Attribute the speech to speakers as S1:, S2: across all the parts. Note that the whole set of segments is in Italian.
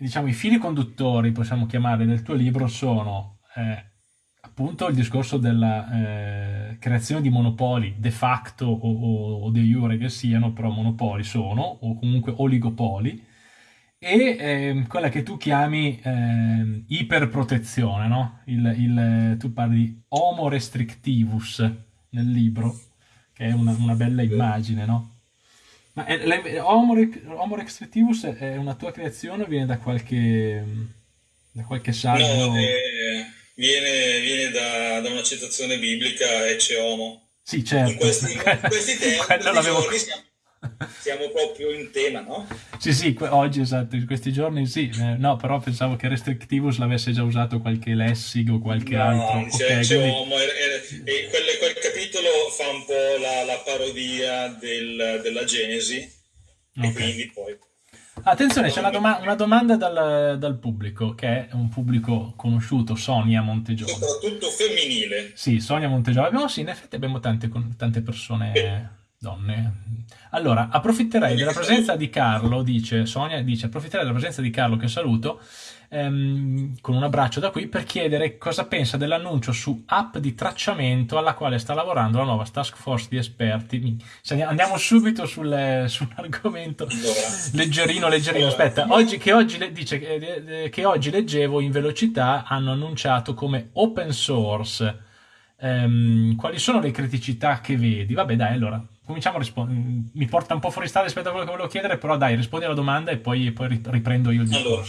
S1: diciamo, i fili conduttori, possiamo chiamarli, del tuo libro sono eh, appunto il discorso della eh, creazione di monopoli de facto o, o, o de jure che siano, però monopoli sono, o comunque oligopoli, e eh, quella che tu chiami eh, iperprotezione, no? Il, il, tu parli di homo restrictivus nel libro, che è una, una bella immagine, no? Ma è, la, homo, homo, restrictivus è una tua creazione o viene da qualche, da qualche saggio?
S2: No, eh, viene, viene da, da, una citazione biblica, ecce homo.
S1: Sì, certo.
S2: In questi, in questi tempi, giorni siamo siamo proprio in tema, no?
S1: Sì, sì, oggi esatto, in questi giorni sì. Eh, no, però pensavo che Restrictivus l'avesse già usato qualche lessico o qualche
S2: no,
S1: altro.
S2: C'è, okay, c'è quindi... uomo, e, e quel, quel, capitolo fa un po' la, la parodia del, della Genesi okay. e quindi poi...
S1: Attenzione, c'è una, doma una domanda dal, dal, pubblico, che è un pubblico conosciuto, Sonia Montegiove.
S2: Soprattutto femminile.
S1: Sì, Sonia Montegiove. Abbiamo, sì, in effetti abbiamo tante, tante persone... Eh donne. Allora, approfitterei della presenza di Carlo, dice Sonia, dice approfitterei della presenza di Carlo che saluto ehm, con un abbraccio da qui per chiedere cosa pensa dell'annuncio su app di tracciamento alla quale sta lavorando la nuova task force di esperti. Andiamo subito sul, sull'argomento leggerino, leggerino. Aspetta, oggi, che, oggi, dice, eh, che oggi leggevo in velocità hanno annunciato come open source. Um, quali sono le criticità che vedi? Vabbè, dai, allora cominciamo a rispondere. Mi porta un po' fuori strada rispetto a quello che volevo chiedere, però dai, rispondi alla domanda e poi, poi riprendo io il discorso. Allora,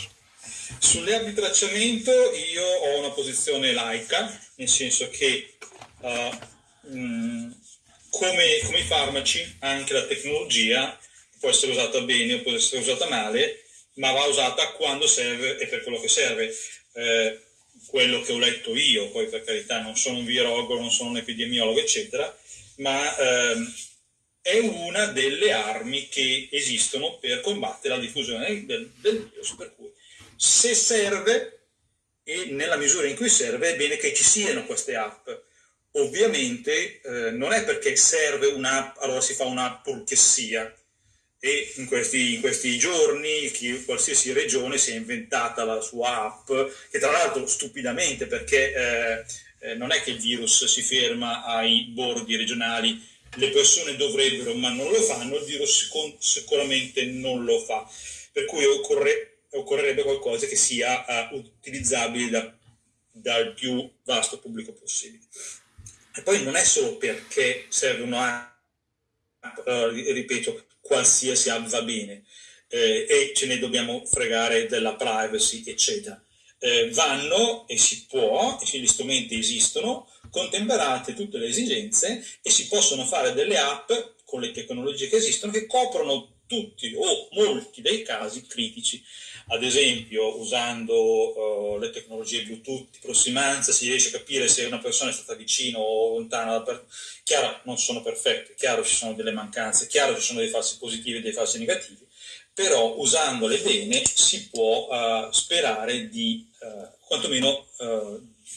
S2: sulle di tracciamento io ho una posizione laica, nel senso che uh, mh, come, come, i farmaci, anche la tecnologia può essere usata bene o può essere usata male, ma va usata quando serve e per quello che serve. Eh, quello che ho letto io, poi per carità non sono un virologo, non sono un epidemiologo, eccetera, ma ehm, è una delle armi che esistono per combattere la diffusione del, del virus, per cui se serve e nella misura in cui serve è bene che ci siano queste app. Ovviamente eh, non è perché serve un'app, allora si fa un'app che sia. E in questi, in questi giorni chi, qualsiasi regione si è inventata la sua app, che tra l'altro stupidamente perché eh, eh, non è che il virus si ferma ai bordi regionali le persone dovrebbero ma non lo fanno, il virus sicuramente non lo fa. Per cui occorre, occorrerebbe qualcosa che sia uh, utilizzabile da, dal più vasto pubblico possibile. E poi non è solo perché serve una uh, ripeto, qualsiasi app va bene eh, e ce ne dobbiamo fregare della privacy, eccetera. Eh, vanno e si può, e gli strumenti esistono, contemperate tutte le esigenze e si possono fare delle app con le tecnologie che esistono che coprono tutti o molti dei casi critici. Ad esempio, usando uh, le tecnologie Bluetooth di prossimanza si riesce a capire se una persona è stata vicino o lontana. Chiaro, non sono perfette, chiaro ci sono delle mancanze, chiaro ci sono dei falsi positivi e dei falsi negativi, però usandole bene si può uh, sperare di uh, quantomeno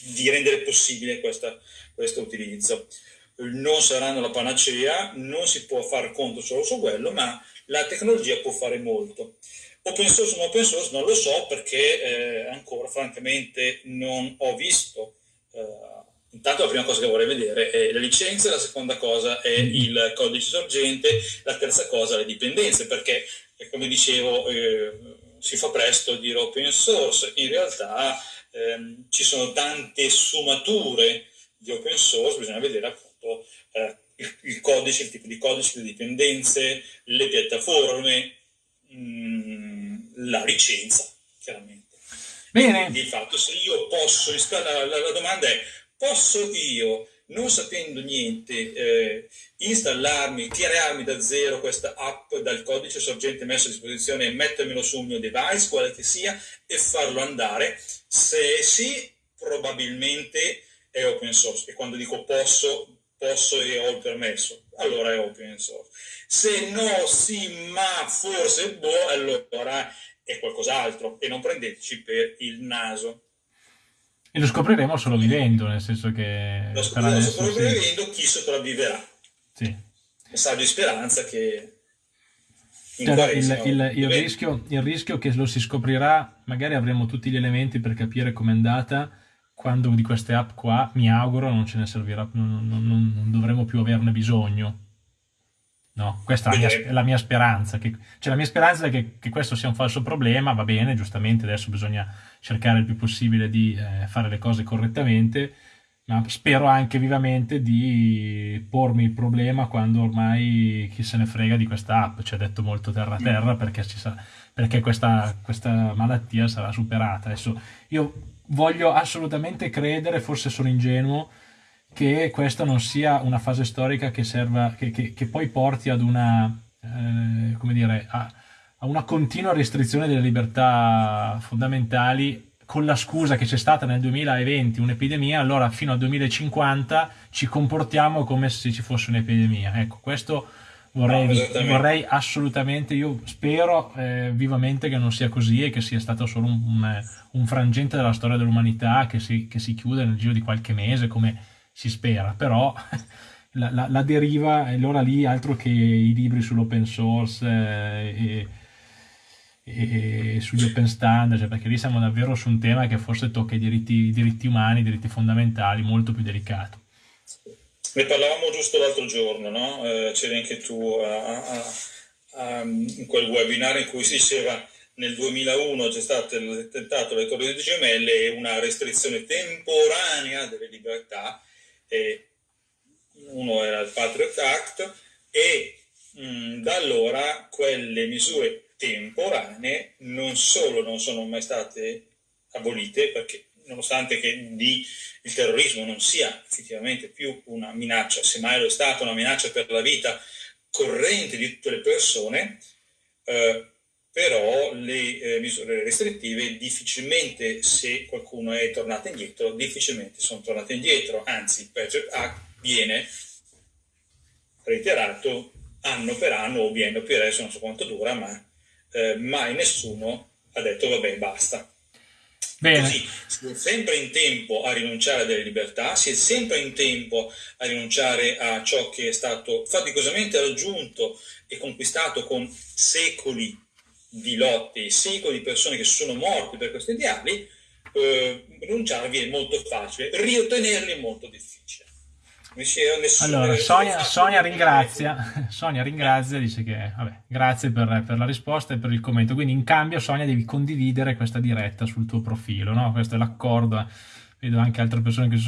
S2: di rendere possibile questa, questo utilizzo. Non saranno la panacea, non si può fare conto solo su quello, ma la tecnologia può fare molto. Open source o non open source non lo so perché eh, ancora francamente non ho visto. Eh, intanto la prima cosa che vorrei vedere è la licenza, la seconda cosa è il codice sorgente, la terza cosa le dipendenze, perché come dicevo eh, si fa presto a dire open source, in realtà ehm, ci sono tante sfumature di open source, bisogna vedere appunto eh, il, il, codice, il tipo di codice, le dipendenze, le piattaforme, mh, mm, la licenza, chiaramente.
S1: Bene.
S2: Quindi il fatto se io posso installare, la, la domanda è, posso io non sapendo niente, eh, installarmi, crearmi da zero questa app dal codice sorgente messo a disposizione e mettermelo sul mio device, quale che sia, e farlo andare? Se sì, probabilmente è open source. E quando dico posso, posso e ho il permesso, allora è open source. Se no, sì, ma forse, boh, allora è qualcos'altro. E non prendeteci per il naso.
S1: E lo scopriremo solo vivendo, nel senso che...
S2: Lo scopriremo solo vivendo chi sopravviverà.
S1: Sì.
S2: Messaggio di speranza che...
S1: Cioè, il, il- il rischio, il rischio che lo si scoprirà, magari avremo tutti gli elementi per capire com'è andata, quando di queste app qua, mi auguro, non ce ne servirà, non- non- non dovremo più averne bisogno. No, questa è la mia, è la mia speranza. Che, cioè la mia speranza è che, che questo sia un falso problema, va bene, giustamente adesso bisogna cercare il più possibile di eh, fare le cose correttamente, ma spero anche vivamente di pormi il problema quando ormai chi se ne frega di questa app, ci ha detto molto terra terra perché, ci sarà- perché questa, questa malattia sarà superata. Adesso io voglio assolutamente credere, forse sono ingenuo, che questa non sia una fase storica che serva, che, che- che poi porti ad una, eh, come dire, a, a una continua restrizione delle libertà fondamentali con la scusa che c'è stata nel 2020 un'epidemia, allora fino al 2050 ci comportiamo come se ci fosse un'epidemia. Ecco, questo vorrei,
S2: No,
S1: vorrei assolutamente, io spero eh, vivamente che non sia così e che sia stato solo un, un- un frangente della storia dell'umanità che si, che si chiude nel giro di qualche mese come si spera, però la, la- la deriva è allora lì altro che i libri sull'open source eh, e, e sugli open standard, cioè, perché lì siamo davvero su un tema che forse tocca i diritti, i diritti umani, i diritti fondamentali, molto più delicato.
S2: Ne parlavamo giusto l'altro giorno, no? Eh, c'eri anche tu a- a- a- in quel webinar in cui si diceva nel 2001 c'è stato l'attentato alle Torri Gemelle e una restrizione temporanea delle libertà, e uno era il Patriot Act, e mh, da allora quelle misure temporanee non solo non sono mai state abolite, perché nonostante che di il terrorismo non sia effettivamente più una minaccia, semmai lo è stata una minaccia per la vita corrente di tutte le persone, eh, però le eh, misure restrittive difficilmente, se qualcuno è tornato indietro, difficilmente sono tornate indietro, anzi il Patriot Act viene reiterato anno per anno o biennio per adesso non so quanto dura, ma eh, mai nessuno ha detto vabbè basta.
S1: Bene,
S2: Così si è sempre in tempo a rinunciare a delle libertà, si è sempre in tempo a rinunciare a ciò che è stato faticosamente raggiunto e conquistato con secoli di lotte e secoli di persone che sono morte per questi ideali, eh, rinunciarvi è molto facile, riottenerli è molto difficile.
S1: Allora Sonia, Sonia ringrazia, Sonia ringrazia, dice che vabbè, grazie per, per la risposta e per il commento, quindi in cambio Sonia devi condividere questa diretta sul tuo profilo, no? Questo è l'accordo, vedo anche altre persone che si